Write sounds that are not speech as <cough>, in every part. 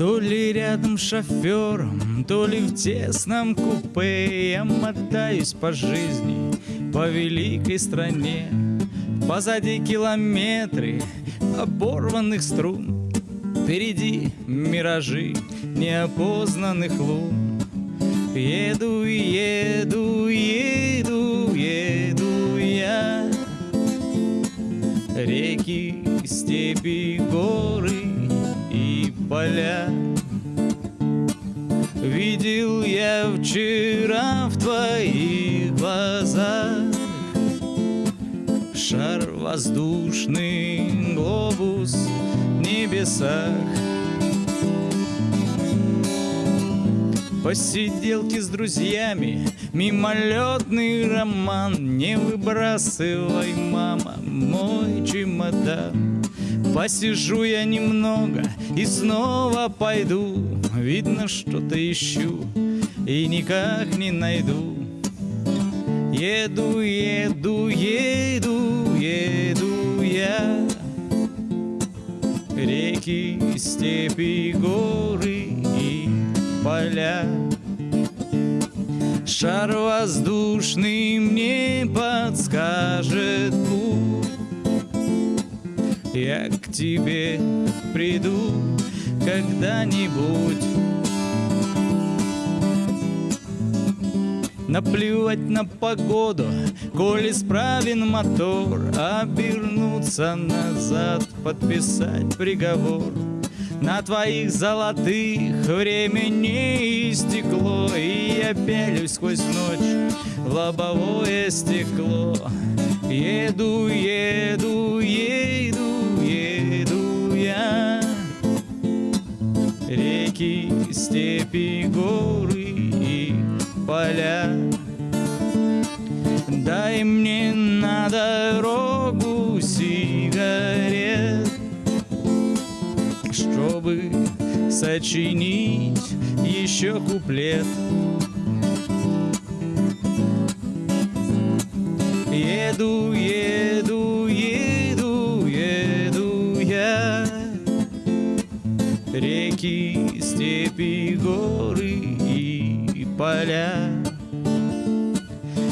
То ли рядом с шофером, то ли в тесном купе Я мотаюсь по жизни, по великой стране. Позади километры оборванных струн Впереди миражи неопознанных лун. Еду, еду, еду, поля. Видел я вчера в твоих глазах Шар воздушный, глобус в небесах. Посиделки с друзьями, мимолетный роман Не выбрасывай, мама, мой чемодан Посижу я немного и снова пойду. Видно, что-то ищу и никак не найду. Еду, еду, еду, еду я. Реки, степи, горы и поля. Шар воздушный мне подскажет путь Я к тебе приду когда-нибудь. Наплевать на погоду, коль исправен мотор Обернуться назад, подписать приговор. На твоих золотых время не истекло И я пялюсь сквозь ночь в лобовое стекло. Еду, еду, еду, Степи, горы и поля. Дай мне на дорогу сигарет Чтобы сочинить еще куплет. Еду, еду, Реки, степи, горы и поля.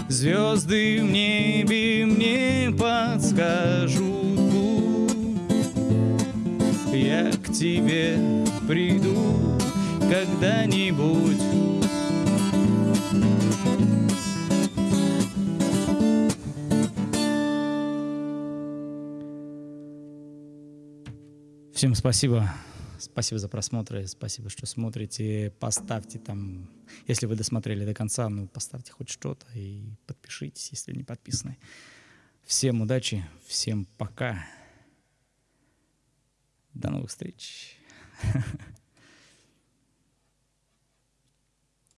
Звезды в небе мне подскажут путь. Я к тебе приду когда-нибудь. Всем спасибо. Спасибо за просмотры, спасибо, что смотрите. Поставьте там, если вы досмотрели до конца, ну, поставьте хоть что-то и подпишитесь, если не подписаны. Всем удачи, всем пока. До новых встреч. <laughs>